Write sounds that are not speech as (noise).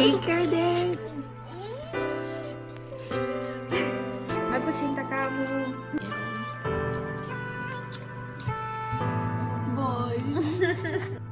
Sticker din. Nagkusinta ka mo. Boy. (laughs)